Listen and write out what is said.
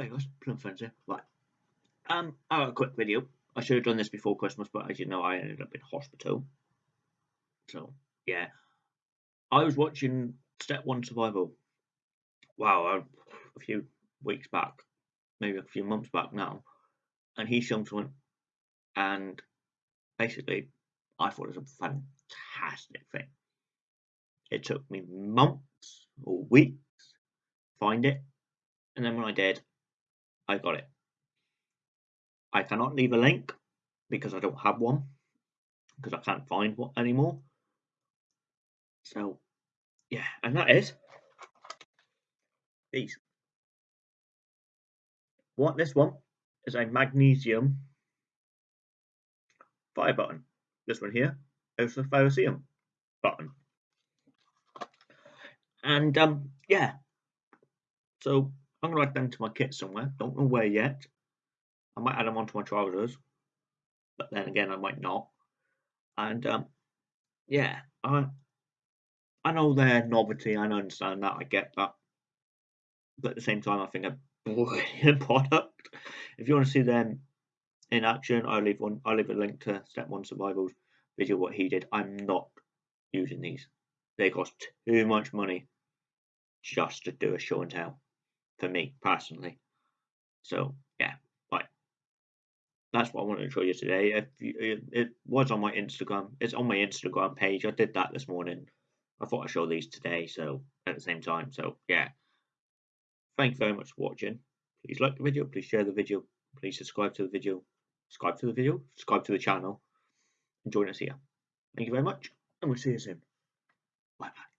Hey guys, Plum Friends here. Right. Um, I got a quick video. I should have done this before Christmas, but as you know, I ended up in hospital. So, yeah. I was watching Step 1 Survival. Wow, a few weeks back, maybe a few months back now. And he showed something, and basically, I thought it was a fantastic thing. It took me months or weeks to find it, and then when I did, I got it. I cannot leave a link because I don't have one because I can't find one anymore. So, yeah, and that is these. What this one is a magnesium fire button. This one here is a ferrocerium button. And um, yeah, so I'm gonna add them to my kit somewhere. Don't know where yet. I might add them onto my trousers, but then again, I might not. And um, yeah, I I know they're novelty. I understand that. I get that. But at the same time, I think a brilliant product. If you want to see them in action, I'll leave one. I'll leave a link to Step One Survival's video what he did. I'm not using these. They cost too much money just to do a show and tell for me personally. So yeah, right. That's what I wanted to show you today. If you, it was on my Instagram, it's on my Instagram page. I did that this morning. I thought I'd show these today, so at the same time. So yeah, thank you very much for watching. Please like the video, please share the video, please subscribe to the video, subscribe to the video, subscribe to the channel, and join us here. Thank you very much, and we'll see you soon. Bye bye.